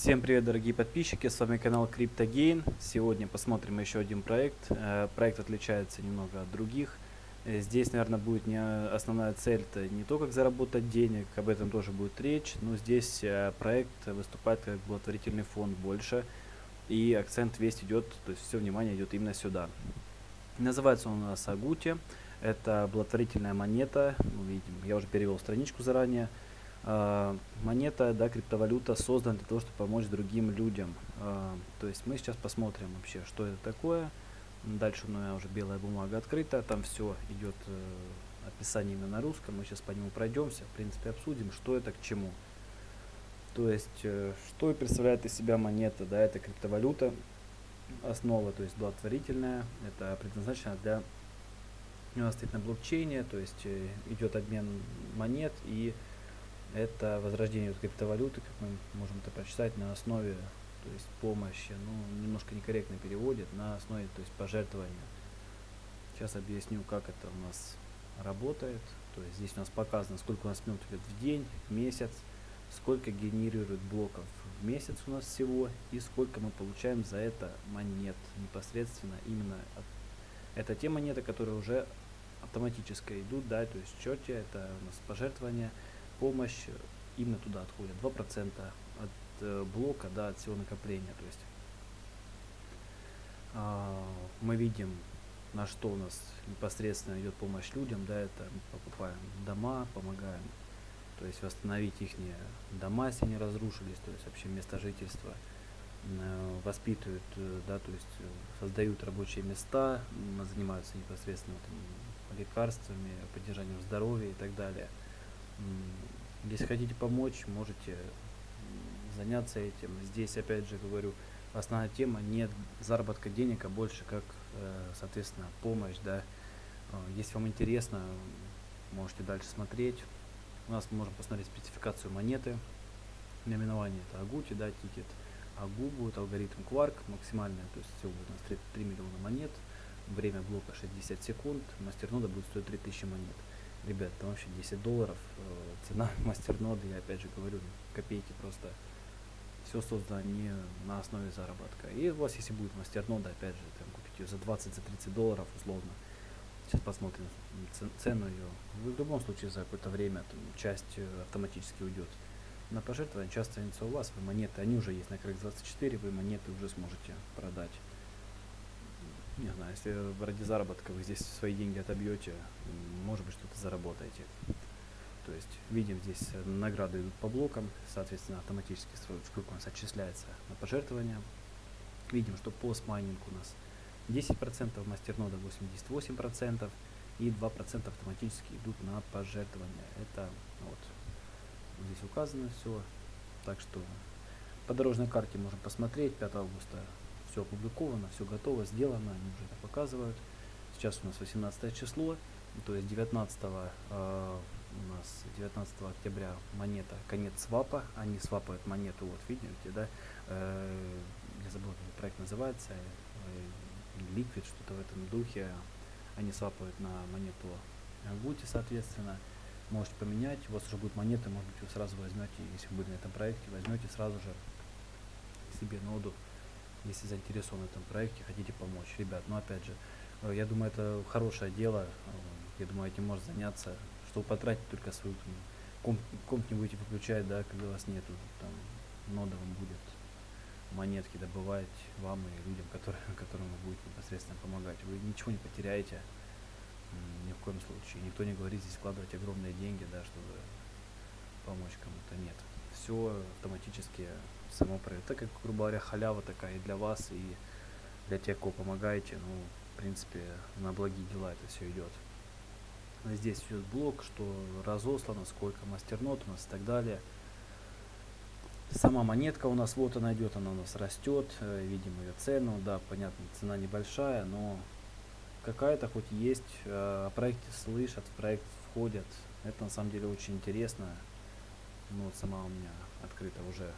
Всем привет, дорогие подписчики, с вами канал CryptoGain. Сегодня посмотрим еще один проект. Э, проект отличается немного от других. Э, здесь, наверное, будет не основная цель, это не то, как заработать денег, об этом тоже будет речь, но здесь э, проект выступает как благотворительный фонд больше, и акцент весь идет, то есть все внимание идет именно сюда. Называется он у нас Агути, это благотворительная монета, мы видим, я уже перевел страничку заранее. А, монета, да, криптовалюта создана для того, чтобы помочь другим людям. А, то есть мы сейчас посмотрим вообще, что это такое. Дальше у меня уже белая бумага открыта, там все идет э, описание именно на русском. Мы сейчас по нему пройдемся, в принципе обсудим, что это к чему. То есть, э, что представляет из себя монета, да, это криптовалюта, основа, то есть благотворительная, это предназначено для стоит на блокчейне, то есть э, идет обмен монет и это возрождение криптовалюты, как мы можем это прочитать, на основе то есть помощи, ну, немножко некорректно переводит, на основе то есть пожертвования. Сейчас объясню, как это у нас работает. То есть здесь у нас показано, сколько у нас минут идет в день, в месяц, сколько генерирует блоков в месяц у нас всего и сколько мы получаем за это монет непосредственно именно от это те монеты, которые уже автоматически идут, да, то есть в счете это у нас пожертвования помощь именно туда отходит 2% от э, блока, да, от всего накопления. То есть э, мы видим, на что у нас непосредственно идет помощь людям, да, это мы покупаем дома, помогаем, то есть восстановить их дома, если они разрушились, то есть вообще место жительства, э, воспитывают, э, да, то есть э, создают рабочие места, занимаются непосредственно там, лекарствами, поддержанием здоровья и так далее. Если хотите помочь, можете заняться этим. Здесь, опять же, говорю, основная тема не заработка денег, а больше как, э, соответственно, помощь, да. Э, если вам интересно, можете дальше смотреть. У нас мы можем посмотреть спецификацию монеты. Наименование это Агути, да, тикет. Агу будет алгоритм Quark максимальная, то есть всего будет у нас 3, 3 миллиона монет. Время блока 60 секунд, мастернода будет стоить 3000 монет ребят, там вообще 10 долларов, э, цена мастерноды, я опять же говорю, копейки просто. Все создано не на основе заработка. И у вас, если будет мастернода, опять же, там купить ее за 20, за 30 долларов условно. Сейчас посмотрим цену ее. В любом случае за какое-то время там, часть э, автоматически уйдет на пожертвование, часть останется у вас, вы монеты, они уже есть на крик 24, вы монеты уже сможете продать не знаю, если ради заработка вы здесь свои деньги отобьете, может быть что-то заработаете. То есть видим здесь награды идут по блокам, соответственно автоматически сколько у нас отчисляется на пожертвования. Видим, что постмайнинг у нас 10%, мастернода 88% и 2% автоматически идут на пожертвования. Это вот здесь указано все. Так что по дорожной карте можем посмотреть 5 августа все опубликовано, все готово, сделано, они уже это показывают. Сейчас у нас 18 число, то есть 19 э, у нас 19 октября монета конец свапа, они свапают монету, вот видите, да, э, я забыл, как проект называется, э, Liquid, что-то в этом духе, они свапают на монету Гути, соответственно, можете поменять, у вас уже будет монеты, может быть, вы сразу возьмете, если вы были на этом проекте, возьмете сразу же себе ноду если заинтересованы в этом проекте, хотите помочь. Ребят, ну опять же, э, я думаю, это хорошее дело, э, я думаю, этим может заняться, чтобы потратить только свою комп, комп не будете выключать, да, когда вас нету, там, нода вам будет монетки добывать вам и людям, которые, которым вы будете непосредственно помогать. Вы ничего не потеряете, ни в коем случае. Никто не говорит здесь вкладывать огромные деньги, да, чтобы помочь кому-то. Нет. Все автоматически само проект. Так как, грубо говоря, халява такая и для вас, и для тех, кого помогаете, ну, в принципе, на благие дела это все идет. Здесь идет блок, что разослано, сколько мастернот у нас и так далее. Сама монетка у нас, вот она идет, она у нас растет, э, видим ее цену, да, понятно, цена небольшая, но какая-то хоть есть, э, о проекте слышат, в проект входят, это на самом деле очень интересно, ну вот сама у меня открыта уже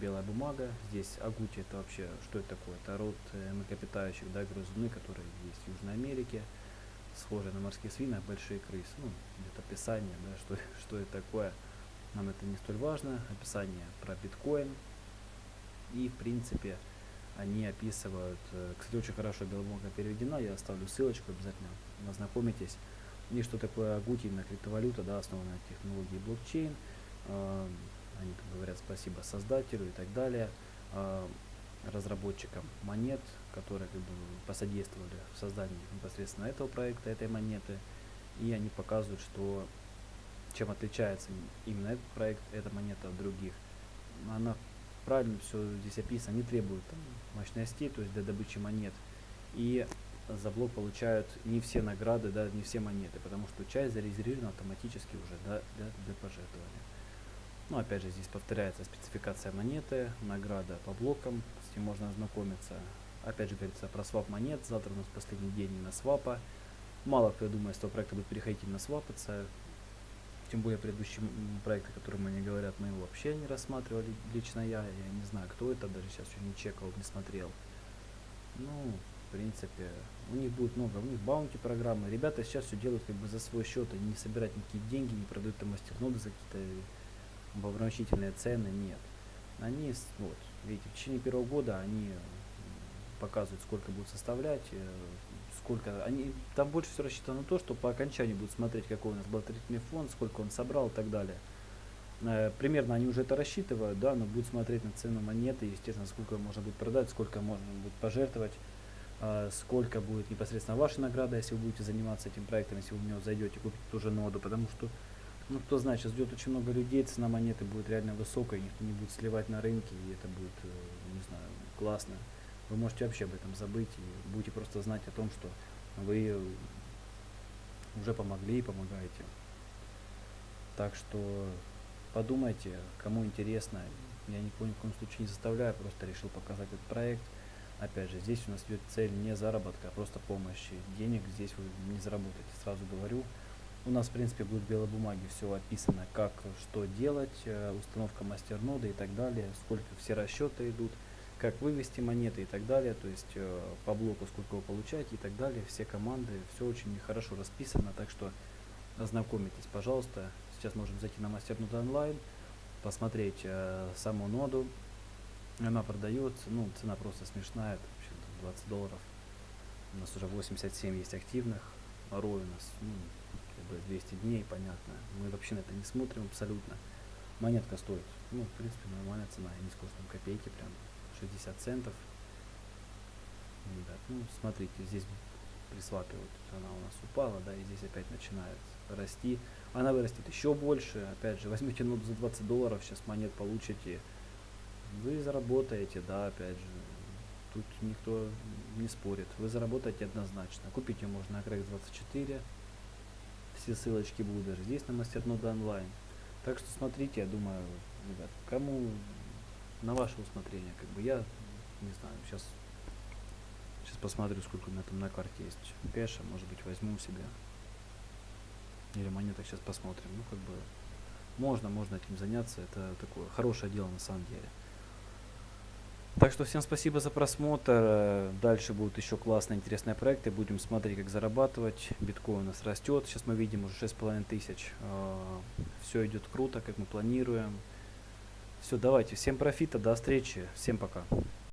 белая бумага. Здесь агути это вообще, что это такое? Это род э, млекопитающих, да, грызуны, которые есть в Южной Америке, схожие на морские свины, большие крысы. Ну, где-то описание, да, что, что это такое. нам это не столь важно. Описание про биткоин. И, в принципе, они описывают, э, кстати, очень хорошо белобумага переведена, я оставлю ссылочку обязательно, ознакомитесь. И что такое Агути, именно криптовалюта, да, основанная на технологии блокчейн. Э, они там говорят спасибо создателю и так далее, э, разработчикам монет, которые как бы посодействовали в создании непосредственно этого проекта, этой монеты. И они показывают, что чем отличается именно этот проект, эта монета от других. Она правильно все здесь описано, не требует там, мощностей, то есть для добычи монет. И за блок получают не все награды, да, не все монеты, потому что часть зарезервирована автоматически уже да, для, для пожертвования. Ну, опять же, здесь повторяется спецификация монеты, награда по блокам, с ним можно ознакомиться. Опять же, говорится про свап монет, завтра у нас последний день на свапа. Мало кто, я думаю, с этого проекта будет переходить на свапаться. Тем более предыдущие проекты, которые мне говорят, мы его вообще не рассматривали. Лично я, я не знаю, кто это, даже сейчас еще не чекал, не смотрел. Ну, в принципе, у них будет много, у них баунти программы. Ребята сейчас все делают как бы за свой счет, они не собирают никакие деньги, не продают там мастерноды за какие-то обозначительные цены, нет. Они, вот, видите, в течение первого года они показывают, сколько будут составлять, э, сколько они там больше все рассчитано на то, что по окончании будут смотреть, какой у нас благотворительный фонд, сколько он собрал и так далее. Э, примерно они уже это рассчитывают, да, но будут смотреть на цену монеты, естественно, сколько можно будет продать, сколько можно будет пожертвовать, э, сколько будет непосредственно ваша награда, если вы будете заниматься этим проектом, если вы в него зайдете, купите ту же ноду, потому что, ну, кто знает, сейчас ждет очень много людей, цена монеты будет реально высокая, никто не будет сливать на рынке, и это будет, э, не знаю, классно вы можете вообще об этом забыть и будете просто знать о том, что вы уже помогли и помогаете. Так что подумайте, кому интересно. Я ни в коем случае не заставляю, просто решил показать этот проект. Опять же, здесь у нас идет цель не заработка, а просто помощи. Денег здесь вы не заработаете, сразу говорю. У нас, в принципе, будет в белой бумаге все описано, как, что делать, э, установка мастерноды и так далее, сколько все расчеты идут как вывести монеты и так далее, то есть э, по блоку сколько вы получаете и так далее, все команды, все очень хорошо расписано, так что ознакомитесь, пожалуйста. Сейчас можем зайти на мастернод онлайн, посмотреть э, саму ноду, она продается, ну цена просто смешная, это вообще 20 долларов, у нас уже 87 есть активных, рой у нас ну, как бы 200 дней, понятно, мы вообще на это не смотрим абсолютно. Монетка стоит, ну, в принципе, нормальная цена, не скажу, там копейки прям 60 центов. Ребят, ну смотрите, здесь при свапе вот она у нас упала, да, и здесь опять начинает расти. Она вырастет еще больше. Опять же, возьмите ноду за 20 долларов, сейчас монет получите. Вы заработаете, да, опять же. Тут никто не спорит. Вы заработаете однозначно. Купить можно на Crack 24. Все ссылочки будут даже здесь на мастернода онлайн. Так что смотрите, я думаю, ребят, кому на ваше усмотрение. Как бы я не знаю, сейчас сейчас посмотрю, сколько у меня там на карте есть кэша, может быть возьму себе. Или монеток сейчас посмотрим. Ну как бы можно, можно этим заняться. Это такое хорошее дело на самом деле. Так что всем спасибо за просмотр. Дальше будут еще классные, интересные проекты. Будем смотреть, как зарабатывать. Биткоин у нас растет. Сейчас мы видим уже 6,5 тысяч. А, Все идет круто, как мы планируем. Все, давайте. Всем профита, до встречи. Всем пока.